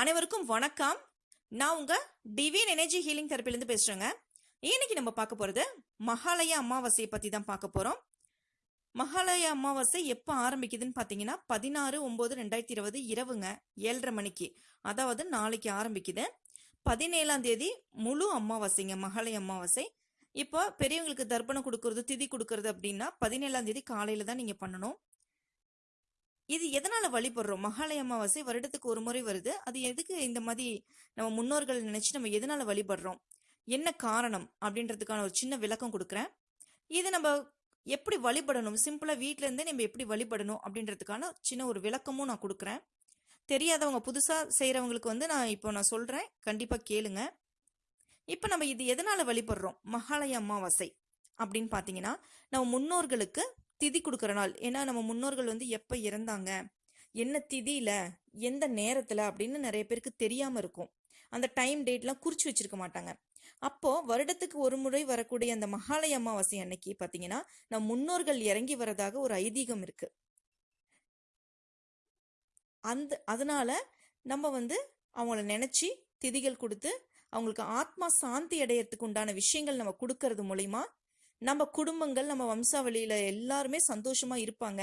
அனைவருக்கும் வணக்கம். நான் உங்க டிவின் எனர்ஜி ஹீலிங் தெரப்பிலேருந்து பேசுறேங்க. இன்னைக்கு நம்ம பார்க்க போறது மகாலய அமாவாசையை பத்தி தான் பார்க்க போறோம். மகாலய அமாவாசை எப்போ ஆரம்பிக்குதுன்னு பார்த்தீங்கன்னா பதினாறு ஒம்பது ரெண்டாயிரத்தி இருபது இரவுங்க ஏழரை மணிக்கு. அதாவது நாளைக்கு ஆரம்பிக்குது. பதினேழாம் தேதி முழு அமாவாசைங்க மகாலய அமாவாசை. இப்போ பெரியவங்களுக்கு தர்ப்பணம் கொடுக்கறது திதி கொடுக்கறது அப்படின்னா பதினேழாம் தேதி காலையில தான் நீங்க பண்ணணும். இது எதனால வழிபடுறோம்? மகாலய அமாவாசை வருடத்துக்கு ஒரு முறை வருது. அது எதுக்கு இந்த மாதிரி நம்ம முன்னோர்கள் நினைச்சு நம்ம எதனால வழிபடுறோம்? என்ன காரணம்? அப்படின்றதுக்கான ஒரு சின்ன விளக்கம் கொடுக்குறேன். இது நம்ம எப்படி வழிபடணும்? சிம்பிளா வீட்ல இருந்தே நம்ம எப்படி வழிபடணும்? அப்படின்றதுக்கான சின்ன ஒரு விளக்கமும் நான் கொடுக்குறேன். தெரியாதவங்க புதுசா செய்கிறவங்களுக்கு வந்து நான் இப்போ நான் சொல்றேன். கண்டிப்பா கேளுங்க. இப்போ நம்ம இது எதனால வழிபடுறோம்? மகாலய அமாவாசை அப்படின்னு பார்த்தீங்கன்னா நம்ம முன்னோர்களுக்கு திதி கொடுக்குற நாள். ஏன்னா நம்ம முன்னோர்கள் வந்து எப்போ இறந்தாங்க? என்ன திதியில? எந்த நேரத்தில்? அப்படின்னு நிறைய பேருக்கு தெரியாமல் இருக்கும். அந்த டைம் டேட்லாம் குறிச்சு வச்சிருக்க மாட்டாங்க. அப்போ வருடத்துக்கு ஒரு முறை வரக்கூடிய அந்த மகாலய அமாவாசை அன்னைக்கு பார்த்தீங்கன்னா நம் முன்னோர்கள் இறங்கி வரதாக ஒரு ஐதீகம் இருக்கு. அந்த அதனால நம்ம வந்து அவங்கள நினைச்சு திதிகள் கொடுத்து அவங்களுக்கு ஆத்மா சாந்தி அடையறதுக்கு உண்டான விஷயங்கள் நம்ம கொடுக்கறது மூலிமா நம்ம குடும்பங்கள் நம்ம வம்சாவளியில எல்லாருமே சந்தோஷமா இருப்பாங்க.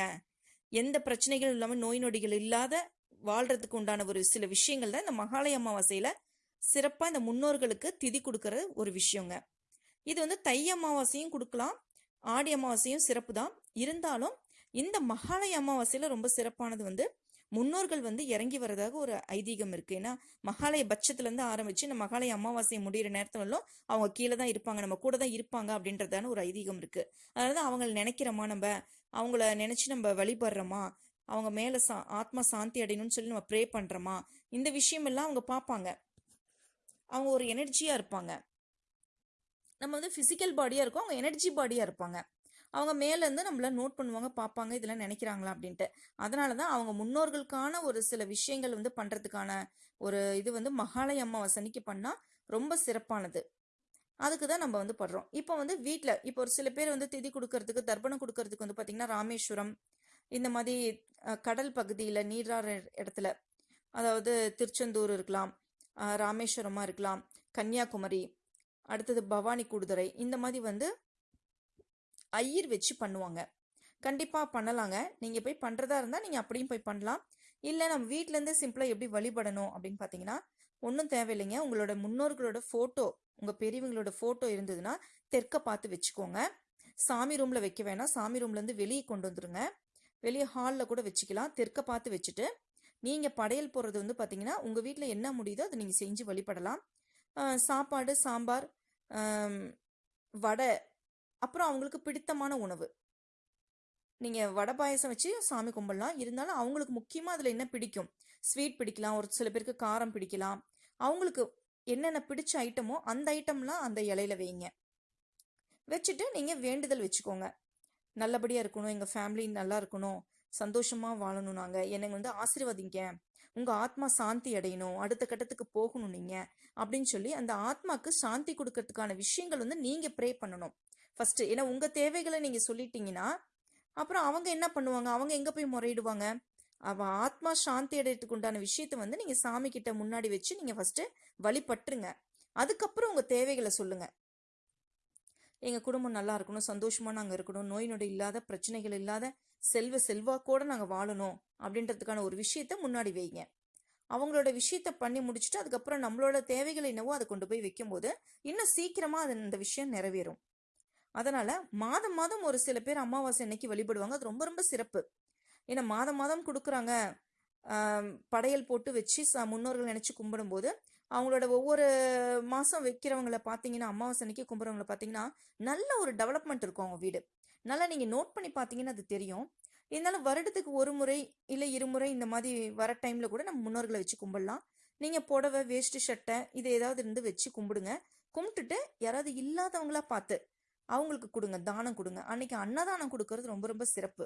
எந்த பிரச்சனைகளும் இல்லாம நோய் நொடிகள் இல்லாத வாழ்றதுக்கு உண்டான ஒரு சில விஷயங்கள் தான் இந்த மகாலய அமாவாசையில சிறப்பா இந்த முன்னோர்களுக்கு திதி கொடுக்கற ஒரு விஷயங்க. இது வந்து தை அமாவாசையும் கொடுக்கலாம். ஆடி அமாவாசையும் சிறப்பு தான் இருந்தாலும் இந்த மகாலய அமாவாசையில ரொம்ப சிறப்பானது வந்து முன்னோர்கள் வந்து இறங்கி வரதாக ஒரு ஐதீகம் இருக்கு. ஏன்னா மகாலய பட்சத்துலேருந்து ஆரம்பித்து ஆரம்பிச்சு இந்த மகாலய அமாவாசை முடிகிற நேரத்துலலாம் அவங்க கீழே தான் இருப்பாங்க. நம்ம கூட தான் இருப்பாங்க அப்படின்றதான ஒரு ஐதீகம் இருக்கு. அதாவது அவங்கள நினைக்கிறோமா நம்ம? அவங்கள நினைச்சு நம்ம வழிபடுறோமா? அவங்க மேலே சா ஆத்மா சாந்தி அடையணும்னு சொல்லி நம்ம ப்ரே பண்ணுறோமா இந்த விஷயம் எல்லாம் அவங்க பார்ப்பாங்க. அவங்க ஒரு எனர்ஜியாக இருப்பாங்க. நம்ம வந்து ஃபிசிக்கல் பாடியாக இருக்கும். அவங்க எனர்ஜி பாடியாக இருப்பாங்க. அவங்க மேலேருந்து நம்மளை நம்மள நோட் பண்ணுவாங்க பார்ப்பாங்க இதெல்லாம் நினைக்கிறாங்களா அப்படின்ட்டு. அதனால தான் அவங்க முன்னோர்களுக்கான ஒரு சில விஷயங்கள் வந்து பண்ணுறதுக்கான ஒரு இது வந்து மகாலய அமாவாசை அன்னைக்கு பண்ணால் ரொம்ப சிறப்பானது. அதுக்கு தான் நம்ம வந்து படுறோம். இப்போ வந்து வீட்டில் இப்போ ஒரு சில பேர் வந்து திதி கொடுக்கறதுக்கு தர்ப்பணம் கொடுக்கறதுக்கு வந்து பார்த்திங்கன்னா ராமேஸ்வரம் இந்த மாதிரி கடல் பகுதியில் நீராற இடத்துல அதாவது திருச்செந்தூர் இருக்கலாம் ராமேஸ்வரமாக இருக்கலாம் கன்னியாகுமரி அடுத்தது பவானி கூடுதுறை இந்த மாதிரி வந்து ஐயர் வச்சு பண்ணுவாங்க. கண்டிப்பாக பண்ணலாங்க. நீங்கள் போய் பண்ணுறதா இருந்தால் நீங்கள் அப்படியும் போய் பண்ணலாம். இல்லை நம்ம வீட்டிலேருந்தே சிம்பிளாக எப்படி வழிபடணும் அப்படின்னு பார்த்தீங்கன்னா ஒன்றும் தேவையில்லைங்க. உங்களோட முன்னோர்களோட ஃபோட்டோ உங்கள் பெரியவங்களோட ஃபோட்டோ இருந்ததுன்னா தெற்க பார்த்து வச்சுக்கோங்க. சாமி ரூமில் வைக்க வேணாம். சாமி ரூம்லேருந்து வெளியே கொண்டு வந்துருங்க. வெளியே ஹாலில் கூட வச்சுக்கலாம். தெற்க பார்த்து வச்சுட்டு நீங்கள் படையல் போடுறது வந்து பார்த்தீங்கன்னா உங்கள் வீட்டில் என்ன முடியுதோ அதை நீங்கள் செஞ்சு வழிபடலாம். சாப்பாடு சாம்பார் வடை அப்புறம் அவங்களுக்கு பிடித்தமான உணவு. நீங்கள் வடை பாயசம் வச்சு சாமி கும்பிடலாம். இருந்தாலும் அவங்களுக்கு முக்கியமாக அதில் என்ன பிடிக்கும்? ஸ்வீட் பிடிக்கலாம். ஒரு சில பேருக்கு காரம் பிடிக்கலாம். அவங்களுக்கு என்னென்ன பிடிச்ச ஐட்டமோ அந்த ஐட்டம்லாம் அந்த இலையில வைங்க. வச்சுட்டு நீங்கள் வேண்டுதல் வச்சுக்கோங்க. நல்லபடியாக இருக்கணும். எங்கள் ஃபேமிலி நல்லா இருக்கணும். சந்தோஷமாக வாழணும் நாங்கள் என்னை வந்து ஆசீர்வதிங்க. உங்கள் ஆத்மா சாந்தி அடையணும். அடுத்த கட்டத்துக்கு போகணும் நீங்கள் அப்படின்னு சொல்லி அந்த ஆத்மாக்கு சாந்தி கொடுக்கறதுக்கான விஷயங்கள் வந்து நீங்கள் ப்ரே பண்ணணும். ஃபஸ்ட்டு ஏன்னா உங்கள் தேவைகளை நீங்கள் சொல்லிட்டீங்கன்னா அப்புறம் அவங்க என்ன பண்ணுவாங்க? அவங்க எங்கே போய் முறையிடுவாங்க? அவ ஆத்மா சாந்தி அடையறதுக்கு உண்டான விஷயத்த வந்து நீங்கள் சாமி கிட்ட முன்னாடி வச்சு நீங்கள் ஃபஸ்ட்டு வழிபட்டுருங்க. அதுக்கப்புறம் உங்கள் தேவைகளை சொல்லுங்க. எங்கள் குடும்பம் நல்லா இருக்கணும் சந்தோஷமாக நாங்கள் இருக்கணும் நோய் நொடி இல்லாத பிரச்சனைகள் இல்லாத செல்வ செல்வாக்கோடு நாங்கள் வாழணும் அப்படின்றதுக்கான ஒரு விஷயத்த முன்னாடி வைங்க. அவங்களோட விஷயத்த பண்ணி முடிச்சுட்டு அதுக்கப்புறம் நம்மளோட தேவைகள் என்னவோ அதை கொண்டு போய் வைக்கும்போது இன்னும் சீக்கிரமாக அது அந்த விஷயம் நிறைவேறும். அதனால மாதம் மாதம் ஒரு சில பேர் அமாவாசை அன்னைக்கு வழிபடுவாங்க. அது ரொம்ப ரொம்ப சிறப்பு. ஏன்னா மாதம் மாதம் கொடுக்குறாங்க. படையல் போட்டு வச்சு ச- முன்னோர்கள் நினைச்சு கும்பிடும்போது அவங்களோட ஒவ்வொரு மாதம் வைக்கிறவங்கள பார்த்தீங்கன்னா அமாவாசை அன்னைக்கு கும்பிட்றவங்கள பார்த்தீங்கன்னா நல்ல ஒரு டெவலப்மெண்ட் இருக்கும் அவங்க வீடு. நல்லா நீங்கள் நோட் பண்ணி பார்த்தீங்கன்னா அது தெரியும். இருந்தாலும் வருடத்துக்கு ஒரு முறை இல்லை இருமுறை இந்த மாதிரி வர டைமில் கூட நம்ம முன்னோர்களை வச்சு கும்பிடலாம். நீங்கள் புடவை வேஷ்டி சட்டை இது ஏதாவது இருந்து வச்சு கும்பிடுங்க. கும்பிட்டுட்டு யாராவது இல்லாதவங்களா பார்த்து அவங்களுக்கு கொடுங்க தானம் கொடுங்க. அன்னைக்கு அன்னதானம் கொடுக்கறது ரொம்ப ரொம்ப சிறப்பு.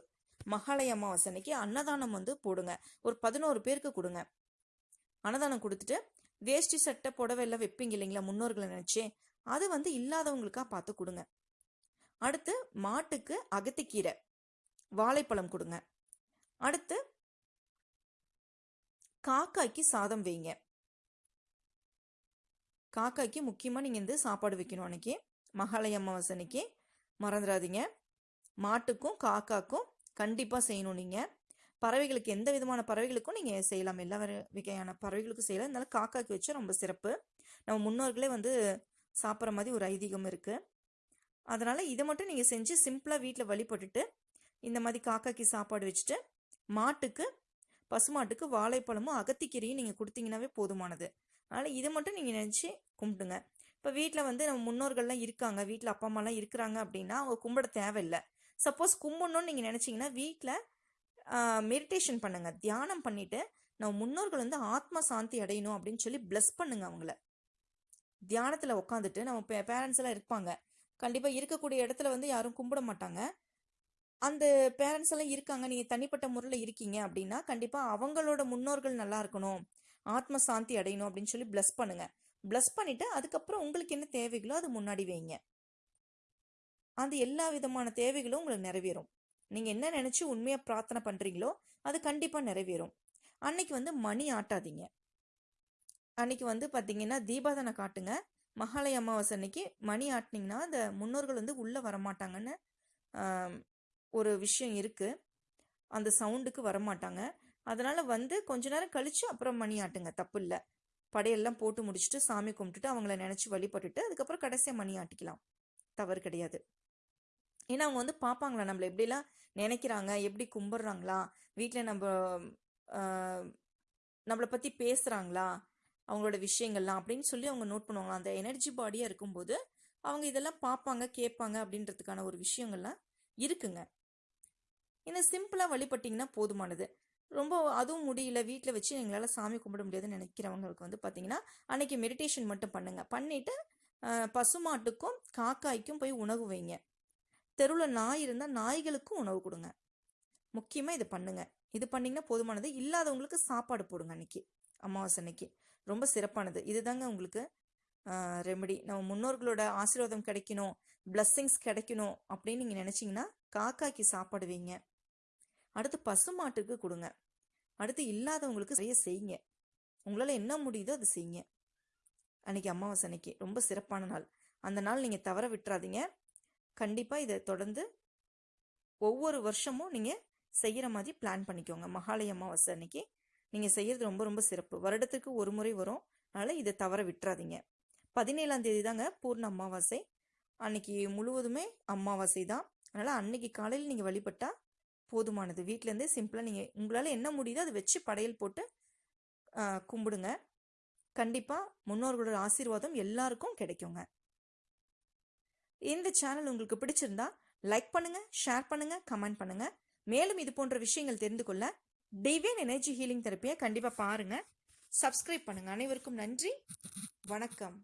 மகாலய அமாவாசை அன்னைக்கு அன்னதானம் வந்து போடுங்க. ஒரு பதினோரு பேருக்கு கொடுங்க. அன்னதானம் கொடுத்துட்டு வேஷ்டி சட்டை புடவை எல்லாம் வைப்பீங்க இல்லைங்களா முன்னோர்களை நினைச்சு அது வந்து இல்லாதவங்களுக்காக பார்த்து கொடுங்க. அடுத்து மாட்டுக்கு அகத்திக்கீரை வாழைப்பழம் கொடுங்க. அடுத்து காக்காய்க்கு சாதம் வைங்க. காக்காய்க்கு முக்கியமாக நீங்கள் வந்து சாப்பாடு வைக்கணும் அன்னைக்கு. மகாலய அமாவாசனைக்கு மறந்துடாதீங்க. மாட்டுக்கும் காக்காக்கும் கண்டிப்பாக செய்யணும் நீங்கள் பறவைகளுக்கு எந்த விதமான பறவைகளுக்கும் நீங்கள் செய்யலாம். எல்லா வகையான பறவைகளுக்கும் செய்யலாம். இருந்தாலும் காக்காக்கு வச்சு ரொம்ப சிறப்பு. நம்ம முன்னோர்களே வந்து சாப்பிட்ற மாதிரி ஒரு ஐதீகம் இருக்குது அதனால் இதை மட்டும் நீங்கள் செஞ்சு சிம்பிளாக வீட்டில் வழிபட்டுட்டு இந்த மாதிரி காக்காக்கு சாப்பாடு வச்சுட்டு மாட்டுக்கு பசுமாட்டுக்கு வாழைப்பழமும் அகத்திக்கீரையும் நீங்கள் கொடுத்தீங்கன்னாவே போதுமானது. அதனால் இதை மட்டும் நீங்கள் நினச்சி கும்பிடுங்க. இப்போ வீட்டில் வந்து நம்ம முன்னோர்கள்லாம் இருக்காங்க வீட்டில் அப்பா அம்மாலாம் இருக்கிறாங்க அப்படின்னா அவங்க கும்பிட தேவையில்லை. சப்போஸ் கும்பிடணும்னு நீங்கள் நினச்சிங்கன்னா வீட்டில் மெடிடேஷன் பண்ணுங்க. தியானம் பண்ணிவிட்டு நம்ம முன்னோர்கள் வந்து ஆத்ம சாந்தி அடையணும் அப்படின்னு சொல்லி bless பண்ணுங்க அவங்கள. தியானத்தில் உட்காந்துட்டு நம்ம பேரண்ட்ஸ் எல்லாம் இருப்பாங்க. கண்டிப்பாக இருக்கக்கூடிய இடத்துல வந்து யாரும் கும்பிட மாட்டாங்க. அந்த பேரண்ட்ஸ் எல்லாம் இருக்காங்க நீங்கள் தனிப்பட்ட முறையில் இருக்கீங்க அப்படின்னா கண்டிப்பாக அவங்களோட முன்னோர்கள் நல்லா இருக்கணும். ஆத்ம சாந்தி அடையணும் அப்படின்னு சொல்லி ப்ளஸ் பண்ணுங்க. Bless பண்ணிவிட்டு அதுக்கப்புறம் உங்களுக்கு என்ன தேவைகளோ அது முன்னாடி வைங்க. அது எல்லா விதமான தேவைகளும் உங்களுக்கு நிறைவேறும். நீங்கள் என்ன நினச்சி உண்மையாக பிரார்த்தனை பண்ணுறீங்களோ அது கண்டிப்பாக நிறைவேறும். அன்னைக்கு வந்து மணி ஆட்டாதீங்க. அன்னைக்கு வந்து பார்த்தீங்கன்னா தீபாதனை காட்டுங்க. மகாலய அமாவாசை அன்னைக்கு மணி ஆட்டினீங்கன்னா அந்த முன்னோர்கள் வந்து உள்ளே வரமாட்டாங்கன்னு ஒரு விஷயம் இருக்குது அந்த சவுண்டுக்கு வரமாட்டாங்க. அதனால் வந்து கொஞ்ச நேரம் கழித்து அப்புறம் மணி ஆட்டுங்க. தப்பு இல்லை. படையெல்லாம் போட்டு முடிச்சுட்டு சாமி கும்பிட்டுட்டு அவங்கள நினச்சி வழிபட்டுட்டு அதுக்கப்புறம் கடைசியாக மணி ஆட்டிக்கலாம். தவறு கிடையாது. ஏன்னா அவங்க வந்து பார்ப்பாங்களா? நம்மளை எப்படிலாம் நினைக்கிறாங்க? எப்படி கும்பிட்றாங்களா? வீட்டில் நம்ம நம்மளை பற்றி பேசுகிறாங்களா அவங்களோட விஷயங்கள்லாம் அப்படின்னு சொல்லி அவங்க நோட் பண்ணுவாங்க அந்த எனர்ஜி பாடியாக இருக்கும்போது அவங்க இதெல்லாம் பார்ப்பாங்க கேட்பாங்க அப்படின்றதுக்கான ஒரு விஷயங்கள்லாம் இருக்குங்க. இந்த சிம்பிளாக வழிபட்டிங்கன்னா போதுமானது. ரொம்ப அதுவும் முடியல. வீட்டில் வச்சு எங்களால் சாமி கும்பிட முடியாதுன்னு நினைக்கிறவங்களுக்கு வந்து பார்த்தீங்கன்னா அன்னைக்கு மெடிடேஷன் மட்டும் பண்ணுங்க. பண்ணிட்டு பசுமாட்டுக்கும் காக்காய்க்கும் போய் உணவு வைங்க. தெருவில் நாய் இருந்தால் நாய்களுக்கும் உணவு கொடுங்க. முக்கியமாக இதை பண்ணுங்க. இது பண்ணிங்கன்னா போதுமானது. இல்லாதவங்களுக்கு சாப்பாடு போடுங்க அன்னைக்கு. அமாவாசை அன்னைக்கு. ரொம்ப சிறப்பானது. இதுதாங்க உங்களுக்கு ரெமெடி நம்ம முன்னோர்களோட ஆசீர்வாதம் கிடைக்கணும். பிளஸ்ஸிங்ஸ் கிடைக்கணும் அப்படின்னு நீங்கள் நினச்சிங்கன்னா காக்காய்க்கு சாப்பாடு வைங்க. அடுத்து பசுமாட்டுக்கு கொடுங்க. அடுத்து இல்லாதவங்களுக்கு நிறைய செய்யுங்க. உங்களால் என்ன முடியுதோ அது செய்யுங்க. அன்னைக்கு அமாவாசை அன்னைக்கு ரொம்ப சிறப்பான நாள். அந்த நாள் நீங்கள் தவற விட்டுறாதீங்க. கண்டிப்பாக இதை தொடர்ந்து ஒவ்வொரு வருஷமும் நீங்கள் செய்கிற மாதிரி பிளான் பண்ணிக்கோங்க. மகாலய அமாவாசை அன்னைக்கு நீங்கள் செய்கிறது ரொம்ப ரொம்ப சிறப்பு. வருடத்துக்கு ஒரு முறை வரும். அதனால் இதை தவற விட்டுறாதீங்க. பதினேழாம் தேதி தாங்க பூர்ண அமாவாசை. அன்னைக்கு முழுவதுமே அமாவாசை தான். அதனால் அன்னைக்கு காலையில் நீங்கள் வழிபட்டா போதுமானது. வீட்டிலேருந்தே சிம்பிளாக நீங்கள் உங்களால் என்ன முடியுதோ அதை வச்சு படையல் போட்டு கும்பிடுங்க. கண்டிப்பாக முன்னோர்களோட ஆசீர்வாதம் எல்லாருக்கும் கிடைக்குங்க. இந்த சேனல் உங்களுக்கு பிடிச்சிருந்தா லைக் பண்ணுங்க ஷேர் பண்ணுங்க கமெண்ட் பண்ணுங்க. மேலும் இது போன்ற விஷயங்கள் தெரிந்து கொள்ள டிவியன் எனர்ஜி ஹீலிங் தெரப்பியை கண்டிப்பாக பாருங்க. சப்ஸ்கிரைப் பண்ணுங்க. அனைவருக்கும் நன்றி. வணக்கம்.